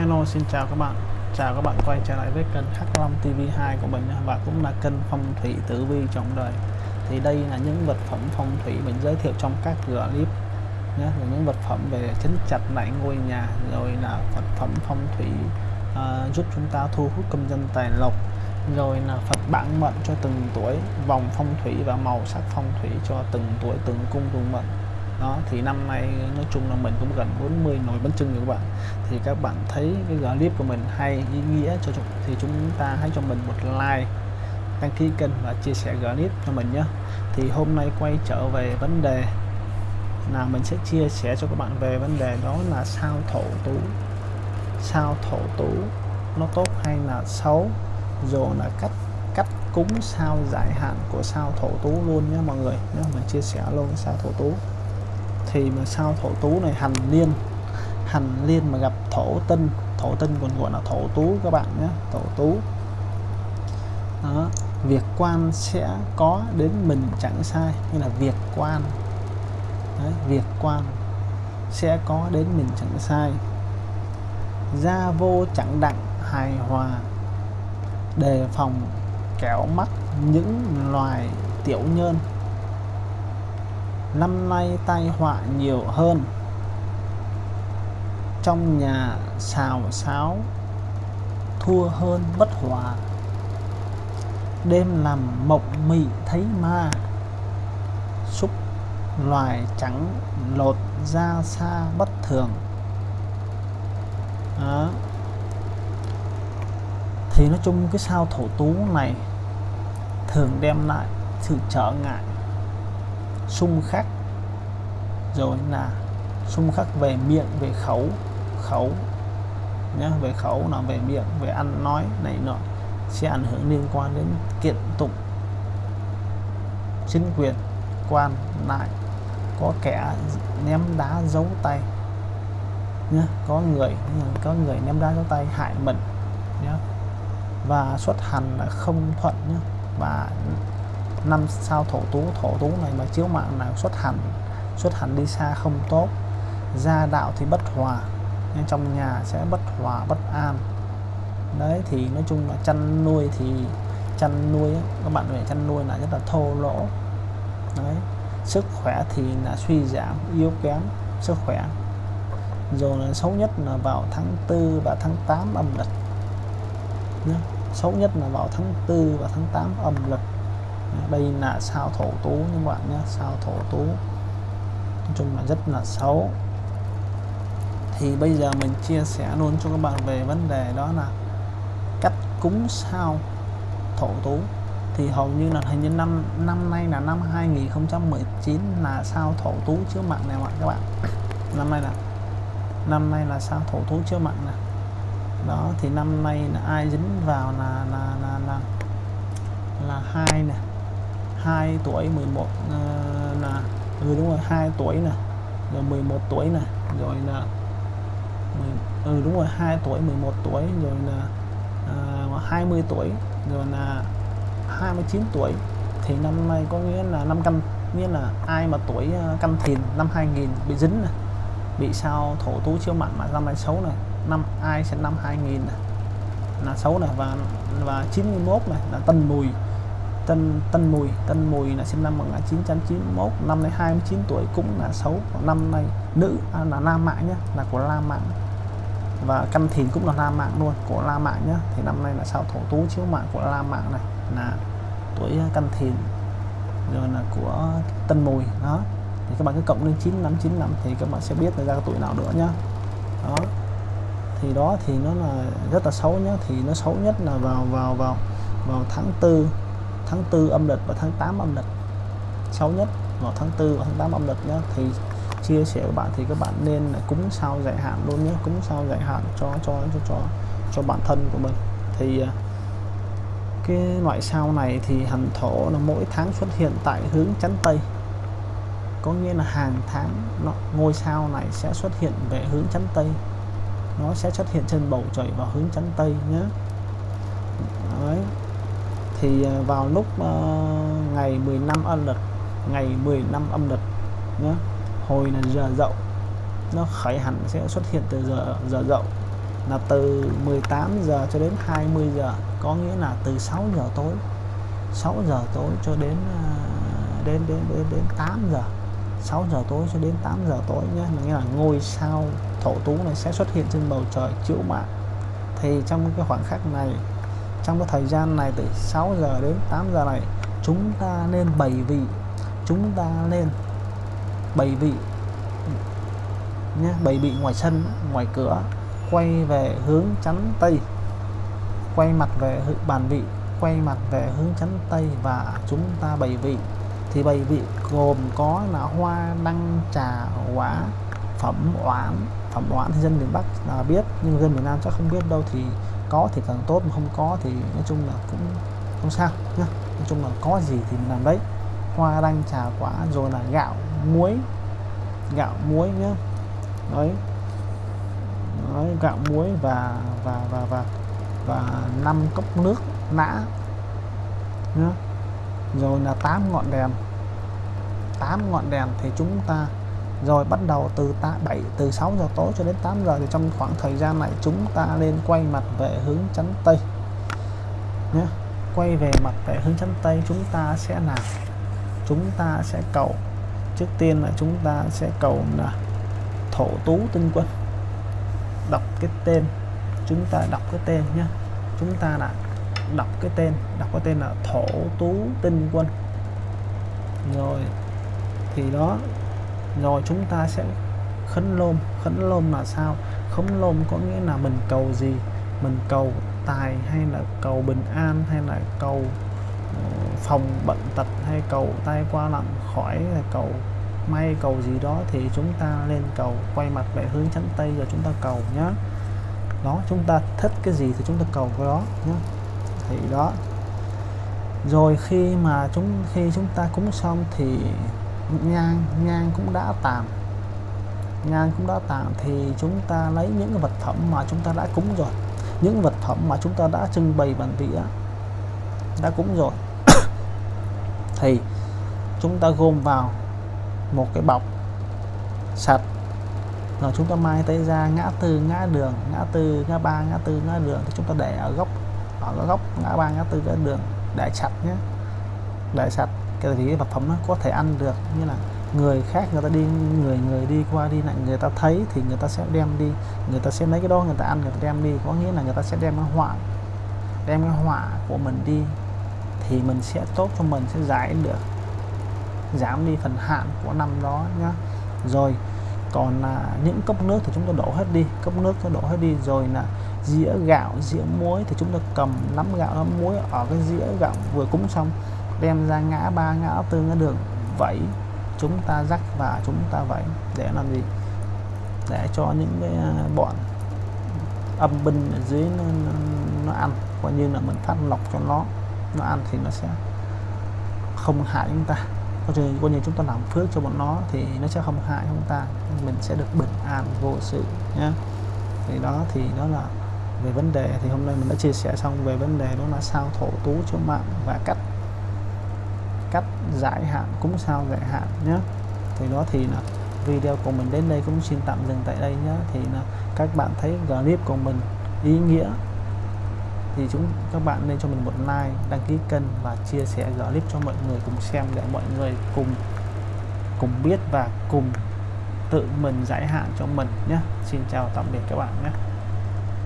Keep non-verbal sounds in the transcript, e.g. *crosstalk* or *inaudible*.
Hello xin chào các bạn. Chào các bạn quay trở lại với kênh H Long TV2 của mình và cũng là kênh phong thủy tử vi trọng đời. Thì đây là những vật phẩm phong thủy mình giới thiệu trong các clip nhé. Là những vật phẩm về chấn chặt lại ngôi nhà rồi là vật phẩm phong thủy uh, giúp chúng ta thu hút công dân tài lộc rồi là Phật bản mệnh cho từng tuổi vòng phong thủy và màu sắc phong thủy cho từng tuổi từng cung từng mệnh đó, thì năm nay nói chung là mình cũng gần 40 nồi bánh trưng rồi các bạn. Thì các bạn thấy cái clip của mình hay, ý nghĩa cho chúng, thì chúng ta hãy cho mình một like, đăng ký kênh và chia sẻ clip cho mình nhé. Thì hôm nay quay trở về vấn đề là mình sẽ chia sẻ cho các bạn về vấn đề đó là sao thổ tú. Sao thổ tú nó tốt hay là xấu? Rồi là cách cách cúng sao giải hạn của sao thổ tú luôn nhé mọi người. Nhé mình chia sẻ luôn sao thổ tú thì mà sao thổ tú này hành liên hành liên mà gặp thổ tinh thổ tinh còn gọi là thổ tú các bạn nhé thổ tú. Đó việc quan sẽ có đến mình chẳng sai như là việc quan. Đấy, việc quan sẽ có đến mình chẳng sai. Gia vô chẳng đặng hài hòa đề phòng kéo mắc những loài tiểu nhân năm nay tai họa nhiều hơn. Trong nhà xào xáo, thua hơn bất hòa. Đêm làm mộng mị thấy ma. Xúc loài trắng lột ra xa bất thường. Đó. thì nói chung cái sao thổ tú này thường đem lại sự trở ngại xung khắc. Rồi là xung khắc về miệng, về khẩu khẩu nhé về khẩu là về miệng, về ăn, nói này nọ sẽ ảnh hưởng liên quan đến kiện tụng. Chính quyền, quan lại, có kẻ ném đá giấu tay nhé có người có người ném đá giấu tay hại mình nhé và xuất hành là không thuận nhé và năm sao thổ tú thổ tú này mà chiếu mạng là xuất hành xuất hành đi xa không tốt, gia đạo thì bất hòa nên trong nhà sẽ bất hòa, bất an. Đấy, thì nói chung là chăn nuôi thì chăn nuôi các bạn về chăn nuôi là rất là thô lỗ. Đấy, sức khỏe thì là suy giảm, yếu kém, sức khỏe. Rồi là xấu nhất là vào tháng 4 và tháng 8 âm lịch xấu nhất là vào tháng 4 và tháng 8 âm lịch đây là sao thổ tú các bạn nhé, sao thổ tú. Nói chung là rất là xấu. Thì bây giờ mình chia sẻ luôn cho các bạn về vấn đề đó là cách cúng sao thổ tú. Thì hầu như là hình như năm năm nay là năm 2019 là sao thổ tú chiếu mạng này các bạn. Năm nay là, năm nay là sao thổ tú chiếu mạng này. Đó, thì năm nay là ai dính vào là là là là là hai nè. 2 tuổi 11 uh, ờ, là ừ đúng rồi 2 tuổi nè rồi 11 tuổi nè rồi là ừ đúng rồi 2 tuổi 11 tuổi rồi là ờ, uh, 20 tuổi rồi là 29 tuổi. Thì năm nay có nghĩa là năm canh nghĩa là ai mà tuổi ờ, canh thìn năm 2000 bị dính này bị sao thổ tú chiếu mặn mà năm nay xấu này năm ai sẽ năm 2000 này là xấu này và và 91 này là tân mùi. Tân Tân Mùi. Tân Mùi là sinh năm 1991 năm nay 29 tuổi cũng là xấu năm nay nữ à, là nam mạng nhé là của la mạng và căn thìn cũng là la mạng luôn của la mạng nhé. Thì năm nay là sao thổ tú chiếu mạng của la mạng này. Là tuổi à, căn thìn. Rồi là của Tân Mùi đó. Thì các bạn cứ cộng lên 9595 thì các bạn sẽ biết là ra tuổi nào nữa nhá. Đó. Thì đó thì nó là rất là xấu nhá. Thì nó xấu nhất là vào vào vào vào tháng tư tháng 4 âm lịch và tháng 8 âm lịch. Xấu nhất vào tháng 4 và tháng 8 âm lịch nhé thì chia sẻ với bạn thì các bạn nên cúng sao giải hạn luôn nhé cúng sao giải hạn cho cho cho cho cho bản thân của mình. Thì à, cái loại sao này thì hành thổ là mỗi tháng xuất hiện tại hướng chắn tây. Có nghĩa là hàng tháng nó, ngôi sao này sẽ xuất hiện về hướng chắn tây. Nó sẽ xuất hiện trên bầu trời vào hướng chắn tây nhé Đấy thì à, vào lúc uh, ngày 15 âm lịch ngày 15 âm lịch nhé hồi là giờ dậu nó khởi hẳn sẽ xuất hiện từ giờ giờ dậu là từ 18 giờ cho đến 20 giờ có nghĩa là từ 6 giờ tối 6 giờ tối cho đến à, đến đến đến đến 8 giờ 6 giờ tối cho đến 8 giờ tối nhé nghĩa là ngôi sao thổ tú này sẽ xuất hiện trên bầu trời chiếu mạng thì trong cái khoảng khắc này trong cái thời gian này từ 6 giờ đến 8 giờ này, chúng ta nên bày vị. Chúng ta nên bày vị, nhé, bày vị ngoài sân, ngoài cửa, quay về hướng chắn tây. Quay mặt về bàn vị, quay mặt về hướng chắn tây và chúng ta bày vị. Thì bày vị gồm có là hoa, đăng, trà, quả, phẩm oán phẩm oán thì dân miền Bắc là biết, nhưng dân miền Nam chắc không biết đâu, thì có thì càng tốt mà không có thì nói chung là cũng không sao nhá. Nói chung là có gì thì mình làm đấy. Hoa đăng trà quả rồi là gạo muối. Gạo muối nhá. Đấy, đấy gạo muối và và và và và năm cốc nước nã nhá. Rồi là tám ngọn đèn. 8 ngọn đèn thì chúng ta rồi bắt đầu từ ta 7 từ 6 giờ tối cho đến 8 giờ thì trong khoảng thời gian này chúng ta nên quay mặt về hướng chắn tây nhé. Quay về mặt về hướng chắn tây, chúng ta sẽ làm chúng ta sẽ cầu. Trước tiên là chúng ta sẽ cầu là thổ tú tinh quân. Đọc cái tên. Chúng ta đọc cái tên nhé. Chúng ta là đọc cái tên. Đọc cái tên là thổ tú tinh quân. Rồi, thì đó rồi chúng ta sẽ khấn lôm. Khấn lôm là sao? Khấn lôm có nghĩa là mình cầu gì? Mình cầu tài hay là cầu bình an hay là cầu ờ, phòng bệnh tật hay cầu tai qua lặng khỏi hay cầu may, cầu gì đó thì chúng ta lên cầu. Quay mặt về hướng chắn tây rồi chúng ta cầu nhé đó, chúng ta thích cái gì thì chúng ta cầu cái đó nhé thì đó. Rồi khi mà chúng, khi chúng ta cúng xong thì nhang nhang cũng đã tàn nhang cũng đã tàn thì chúng ta lấy những cái vật phẩm mà chúng ta đã cúng rồi. Những vật phẩm mà chúng ta đã trưng bày bàn vĩa đã cúng rồi. *coughs* Thì chúng ta gom vào một cái bọc sạch. Rồi chúng ta mai tới ra ngã tư, ngã đường, ngã tư, ngã ba, ngã tư, ngã đường thì chúng ta để ở góc ở góc ngã ba, ngã tư, ngã đường để sạch nhé. Để sạch cái gì vật phẩm nó có thể ăn được. Như là người khác người ta đi, người người đi qua đi lại, người ta thấy thì người ta sẽ đem đi. Người ta sẽ lấy cái đó, người ta ăn, người ta đem đi. Có nghĩa là người ta sẽ đem cái họa, đem cái họa của mình đi thì mình sẽ tốt cho mình, sẽ giải được, giảm đi phần hạn của năm đó nhá. Rồi, còn là những cốc nước thì chúng ta đổ hết đi, cốc nước ta đổ hết đi. Rồi là dĩa gạo, dĩa muối thì chúng ta cầm nắm gạo, nắm muối ở cái dĩa gạo vừa cúng xong đem ra ngã ba ngã tư ngã đường vẫy. Chúng ta rắc và chúng ta vẫy để làm gì? Để cho những cái à, bọn âm binh ở dưới nó, nó, nó ăn. Coi như là mình phát lọc cho nó nó ăn thì nó sẽ không hại chúng ta. Coi như, coi như chúng ta làm phước cho bọn nó thì nó sẽ không hại chúng ta. Mình sẽ được bình an vô sự nhé thì đó thì đó là về vấn đề. Thì hôm nay mình đã chia sẻ xong về vấn đề đó là sao thổ tú cho mạng và cách cách giải hạn cũng sao giải hạn nhé. Thì đó thì là video của mình đến đây cũng xin tạm dừng tại đây nhé. Thì là các bạn thấy clip của mình ý nghĩa. Thì chúng, các bạn nên cho mình một like, đăng ký kênh và chia sẻ clip cho mọi người cùng xem để mọi người cùng cùng biết và cùng tự mình giải hạn cho mình nhé. Xin chào tạm biệt các bạn nhé.